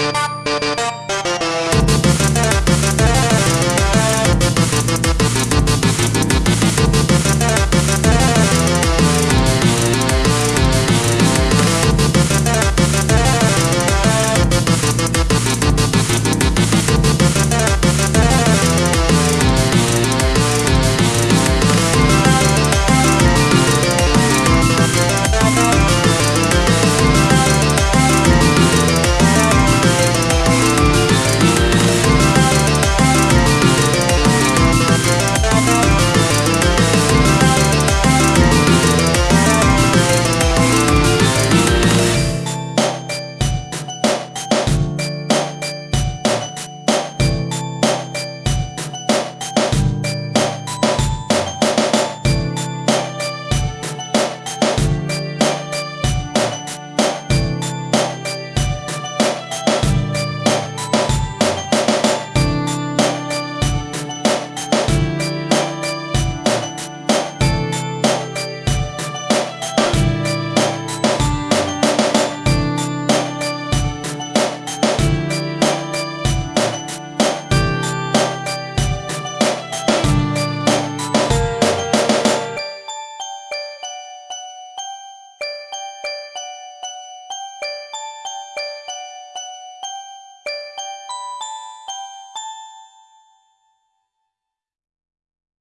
Bye.